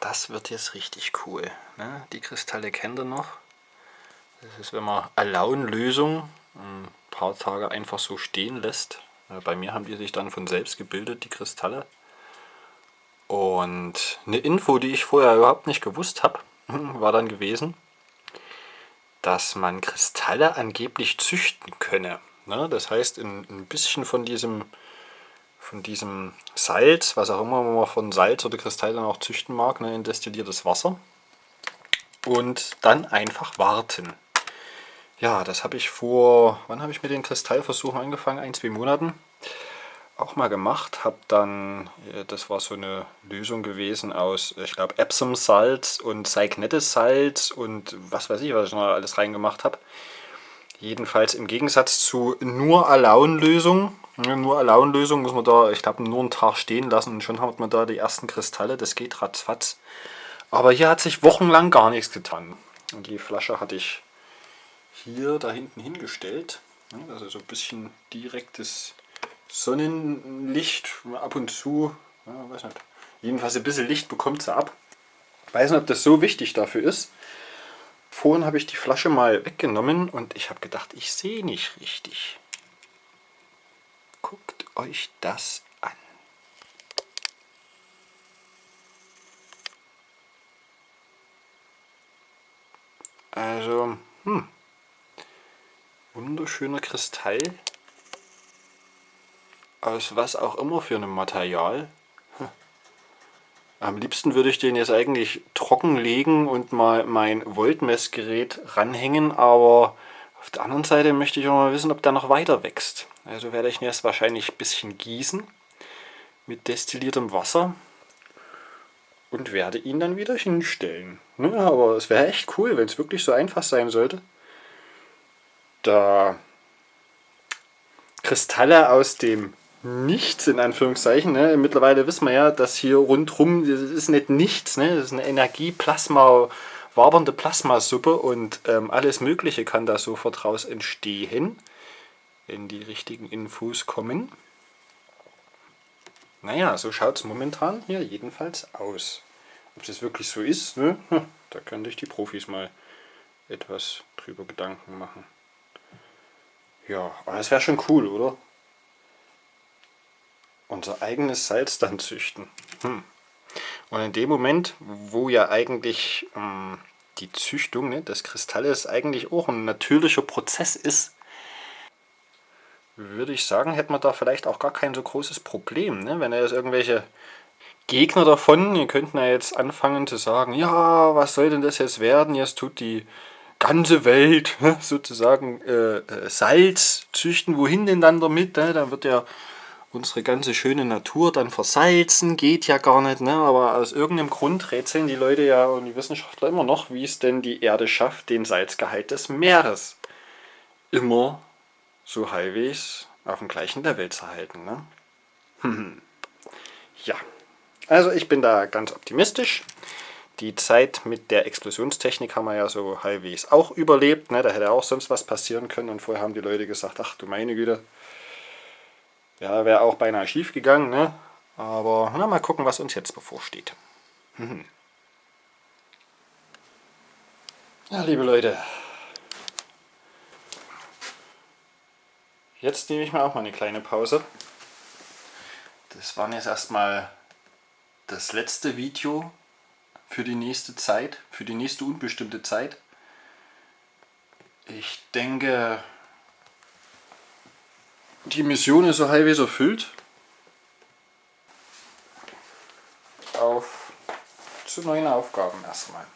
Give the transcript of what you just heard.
Das wird jetzt richtig cool. Ne? Die Kristalle kennt ihr noch. Das ist, wenn man Alaun-Lösung ein paar Tage einfach so stehen lässt. Bei mir haben die sich dann von selbst gebildet, die Kristalle. Und eine Info, die ich vorher überhaupt nicht gewusst habe, war dann gewesen, dass man Kristalle angeblich züchten könne. Ne? Das heißt, ein bisschen von diesem, von diesem Salz, was auch immer man von Salz oder Kristallen auch züchten mag, ne, in destilliertes Wasser. Und dann einfach warten. Ja, das habe ich vor, wann habe ich mit den Kristallversuchen angefangen? Ein, zwei Monaten. Auch mal gemacht. Habe dann, äh, das war so eine Lösung gewesen aus, ich glaube, Epsom-Salz und Cygnettis-Salz und was weiß ich, was ich noch alles reingemacht habe. Jedenfalls im Gegensatz zu nur Alaun-Lösung. Nur Alaun-Lösung muss man da, ich glaube, nur einen Tag stehen lassen und schon hat man da die ersten Kristalle. Das geht ratzfatz. Aber hier hat sich wochenlang gar nichts getan. Und die Flasche hatte ich hier da hinten hingestellt. Also so ein bisschen direktes Sonnenlicht ab und zu. Ja, weiß nicht. Jedenfalls ein bisschen Licht bekommt sie ab. Weiß nicht, ob das so wichtig dafür ist. Vorhin habe ich die Flasche mal weggenommen und ich habe gedacht, ich sehe nicht richtig. Guckt euch das an. Also, hm wunderschöner Kristall. Aus was auch immer für einem Material. Am liebsten würde ich den jetzt eigentlich trocken legen und mal mein Voltmessgerät ranhängen, aber auf der anderen Seite möchte ich auch mal wissen, ob der noch weiter wächst. Also werde ich ihn jetzt wahrscheinlich ein bisschen gießen mit destilliertem Wasser und werde ihn dann wieder hinstellen. Ja, aber es wäre echt cool, wenn es wirklich so einfach sein sollte da Kristalle aus dem Nichts, in Anführungszeichen. Ne? Mittlerweile wissen wir ja, dass hier rundherum, das ist nicht nichts, ne? das ist eine Energieplasma, wabernde Plasmasuppe und ähm, alles Mögliche kann da sofort raus entstehen, wenn die richtigen Infos kommen. Naja, so schaut es momentan hier jedenfalls aus. Ob es wirklich so ist, ne? da könnte ich die Profis mal etwas drüber Gedanken machen. Ja, aber das wäre schon cool, oder? Unser eigenes Salz dann züchten. Hm. Und in dem Moment, wo ja eigentlich ähm, die Züchtung ne, des Kristalles eigentlich auch ein natürlicher Prozess ist, würde ich sagen, hätte man da vielleicht auch gar kein so großes Problem. Ne? Wenn er jetzt irgendwelche Gegner davon, die könnten ja jetzt anfangen zu sagen, ja, was soll denn das jetzt werden? Jetzt tut die ganze Welt sozusagen äh, äh, Salz züchten. Wohin denn dann damit? Ne? Da wird ja unsere ganze schöne Natur dann versalzen. Geht ja gar nicht. Ne? Aber aus irgendeinem Grund rätseln die Leute ja und die Wissenschaftler immer noch, wie es denn die Erde schafft, den Salzgehalt des Meeres immer so halbwegs auf dem gleichen Level zu halten. Ne? ja, also ich bin da ganz optimistisch. Die Zeit mit der Explosionstechnik haben wir ja so halbwegs auch überlebt. Ne? Da hätte auch sonst was passieren können. Und vorher haben die Leute gesagt, ach du meine Güte. Ja, wäre auch beinahe schief gegangen. Ne? Aber na, mal gucken, was uns jetzt bevorsteht. Mhm. Ja, liebe Leute. Jetzt nehme ich mir auch mal eine kleine Pause. Das war jetzt erstmal das letzte Video für die nächste Zeit, für die nächste unbestimmte Zeit. Ich denke, die Mission ist so halbwegs erfüllt. Auf zu neuen Aufgaben erstmal.